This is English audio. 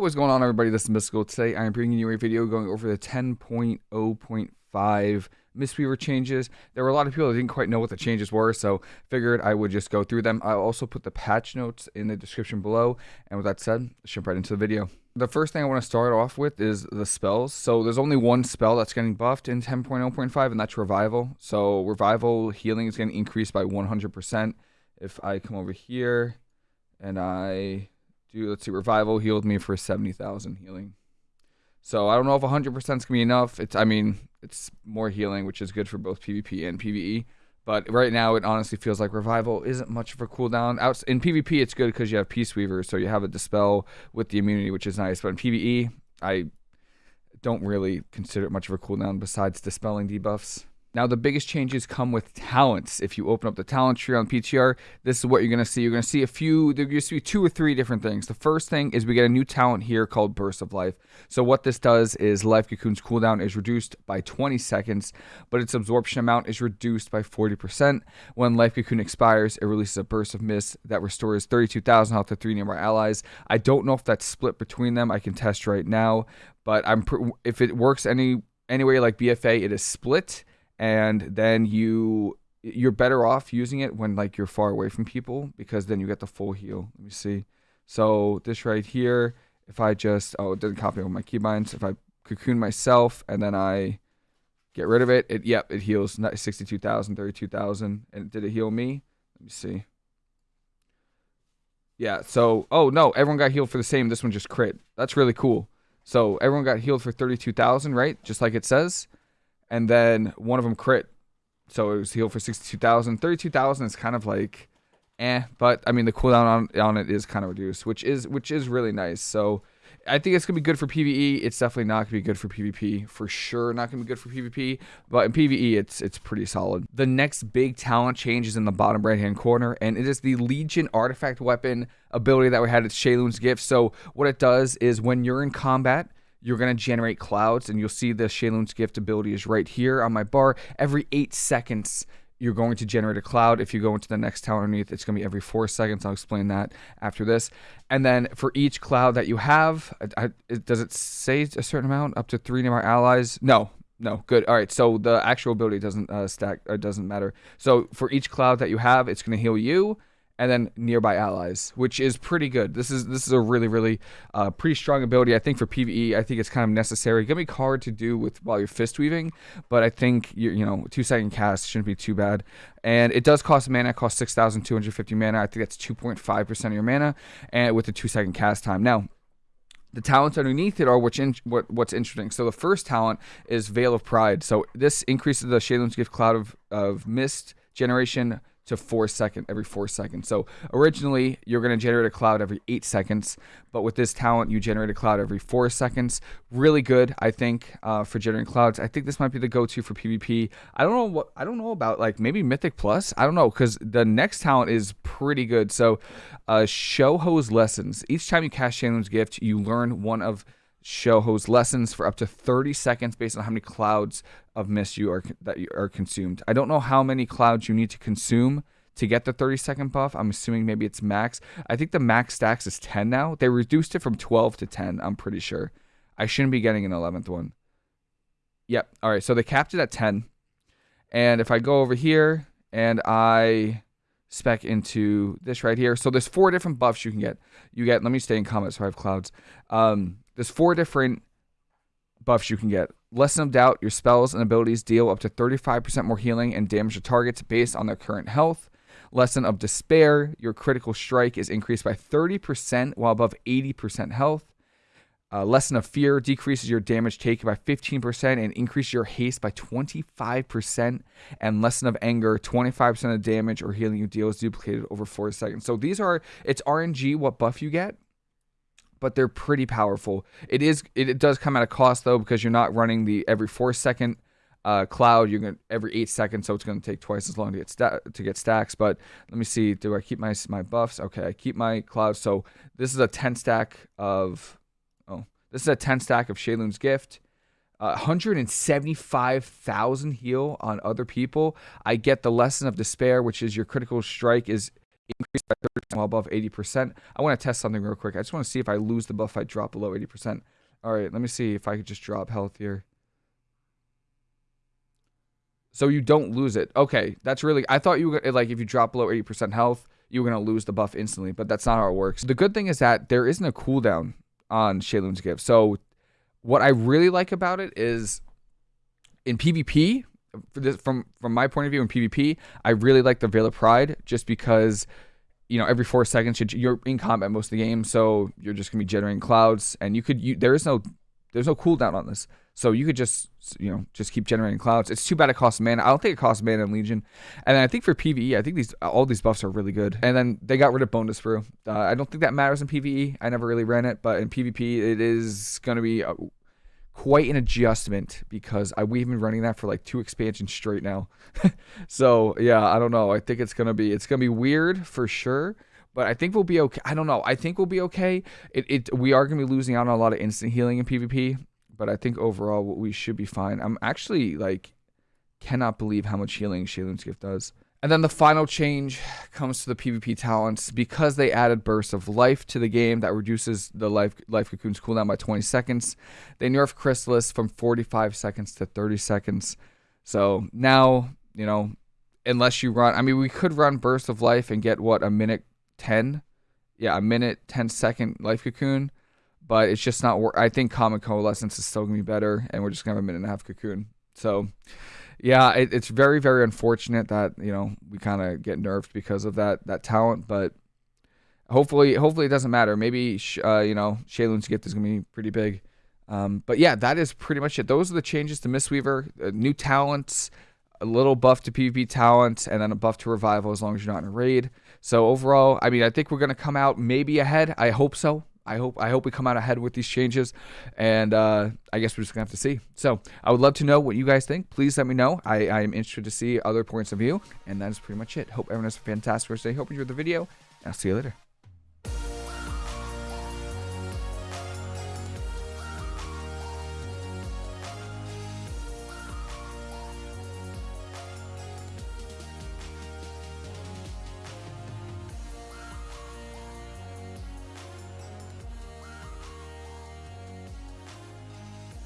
what's going on, everybody? This is Mystical. Today, I am bringing you a video going over the 10.0.5 Mistweaver changes. There were a lot of people that didn't quite know what the changes were, so figured I would just go through them. I'll also put the patch notes in the description below. And with that said, let's jump right into the video. The first thing I want to start off with is the spells. So there's only one spell that's getting buffed in 10.0.5, and that's Revival. So Revival healing is getting increased by 100%. If I come over here and I do let's see, revival healed me for seventy thousand healing. So I don't know if hundred percent is gonna be enough. It's I mean it's more healing, which is good for both PvP and PvE. But right now, it honestly feels like revival isn't much of a cooldown. Out in PvP, it's good because you have Peace Weaver, so you have a dispel with the immunity, which is nice. But in PvE, I don't really consider it much of a cooldown besides dispelling debuffs. Now, the biggest changes come with talents. If you open up the talent tree on PTR, this is what you're going to see. You're going to see a few, there used to be two or three different things. The first thing is we get a new talent here called Burst of Life. So, what this does is Life Cocoon's cooldown is reduced by 20 seconds, but its absorption amount is reduced by 40%. When Life Cocoon expires, it releases a burst of mist that restores 32,000 health to three nearby allies. I don't know if that's split between them. I can test right now, but I'm if it works any anyway like BFA, it is split and then you you're better off using it when like you're far away from people because then you get the full heal. Let me see. So this right here, if I just oh it doesn't copy over my keybinds. If I cocoon myself and then I get rid of it, it yep it heals 62,000, 32,000, and did it heal me? Let me see. Yeah. So oh no, everyone got healed for the same. This one just crit. That's really cool. So everyone got healed for 32,000, right? Just like it says and then one of them crit. So it was healed for 62,000. 32,000 is kind of like eh, but I mean the cooldown on, on it is kind of reduced, which is which is really nice. So I think it's gonna be good for PVE. It's definitely not gonna be good for PvP. For sure, not gonna be good for PvP. But in PvE, it's it's pretty solid. The next big talent change is in the bottom right hand corner, and it is the Legion artifact weapon ability that we had at Sheilun's gift. So what it does is when you're in combat, you're going to generate clouds and you'll see the Sheilun's gift ability is right here on my bar. Every eight seconds, you're going to generate a cloud. If you go into the next tower underneath, it's going to be every four seconds. I'll explain that after this. And then for each cloud that you have, I, I, does it say a certain amount? Up to three nearby allies? No, no, good. All right, so the actual ability doesn't uh, stack or doesn't matter. So for each cloud that you have, it's going to heal you and then nearby allies, which is pretty good. This is this is a really really uh, pretty strong ability. I think for PVE, I think it's kind of necessary. Gonna be hard to do with while you're fist weaving, but I think you you know two second cast shouldn't be too bad. And it does cost mana. It costs six thousand two hundred fifty mana. I think that's two point five percent of your mana, and with a two second cast time. Now the talents underneath it are which in, what, what's interesting. So the first talent is Veil of Pride. So this increases the Sheilun's Gift Cloud of, of Mist generation to four second every four seconds. So originally you're going to generate a cloud every eight seconds, but with this talent you generate a cloud every four seconds. Really good, I think, uh, for generating clouds. I think this might be the go-to for PvP. I don't know what I don't know about like maybe Mythic Plus. I don't know because the next talent is pretty good. So, uh, Shaohao's lessons. Each time you cast Sheilun's gift, you learn one of Shaohao's lessons for up to 30 seconds based on how many clouds of mist you are that you are consumed. I don't know how many clouds you need to consume to get the 30 second buff. I'm assuming maybe it's max. I think the max stacks is 10 now. They reduced it from 12 to 10, I'm pretty sure. I shouldn't be getting an 11th one. Yep. All right, so they capped it at 10. And if I go over here and I spec into this right here. So there's four different buffs you can get. You get, let me stay in comments so I have clouds. Um, there's four different buffs you can get. Lesson of Doubt, your spells and abilities deal up to 35% more healing and damage to targets based on their current health. Lesson of Despair, your critical strike is increased by 30% while above 80% health. Uh, Lesson of Fear decreases your damage taken by 15% and increases your haste by 25%. And Lesson of Anger, 25% of damage or healing you deal is duplicated over 4 seconds. So these are, it's RNG what buff you get but they're pretty powerful. It is it, does come at a cost though because you're not running the every four second uh, cloud. You're going every eight seconds, so it's going to take twice as long to get sta- to get stacks. But let me see. Do I keep my my buffs? Okay, I keep my cloud. So this is a ten stack of oh, this is a ten stack of Sheilun's gift. Uh, 175,000 heal on other people. I get the lesson of despair, which is your critical strike is increase by 30% while above 80%. I want to test something real quick. I just want to see if I lose the buff, I drop below 80%. All right, let me see if I could just drop health here. So you don't lose it. Okay, that's really. I thought you were like if you drop below 80% health, you were gonna lose the buff instantly, but that's not how it works. The good thing is that there isn't a cooldown on Sheilun's gift. So what I really like about it is in PvP, this, from from my point of view in PvP, I really like the Veil of Pride just because you know every four seconds you're in combat most of the game, so you're just gonna be generating clouds, and you could you there is no there's no cooldown on this. So you could just, you know, just keep generating clouds. It's too bad it costs mana. I don't think it costs mana in Legion. And I think for PvE, I think these all these buffs are really good. And then they got rid of bonus brew. Uh, I don't think that matters in PvE. I never really ran it, but in PvP, it is going to be quite an adjustment because I, we've been running that for like two expansions straight now. so yeah, I don't know. I think it's gonna be it's gonna be weird for sure but I think we'll be okay. I don't know. I think we'll be okay. It, it we are gonna be losing out on a lot of instant healing in PvP, but I think overall we should be fine. I'm actually like cannot believe how much healing Sheilun's gift does. And then the final change comes to the PvP talents because they added burst of life to the game that reduces the life life cocoon's cooldown by 20 seconds. They nerfed Chrysalis from 45 seconds to 30 seconds. So now, you know, unless you run, I mean, we could run burst of life and get what a minute 10, yeah, a minute 10 second life cocoon but it's just not. I think Calming Coalescence is still gonna be better, and we're just gonna have a minute and a half cocoon. So, yeah, it, it's very very unfortunate that you know we kind of get nerfed because of that that talent, but hopefully hopefully it doesn't matter. Maybe uh, you know Sheilun's gift is gonna be pretty big. Um, but yeah, that is pretty much it. Those are the changes to Mistweaver. Uh, new talents, a little buff to PvP talent, and then a buff to revival as long as you're not in a raid. So overall, I mean, I think we're gonna come out maybe ahead. I hope so. I hope I hope we come out ahead with these changes, and uh, I guess we're just gonna have to see. So I would love to know what you guys think. Please let me know. I, I am interested to see other points of view, and that is pretty much it. Hope everyone has a fantastic rest day. Hope you enjoyed the video. I'll see you later.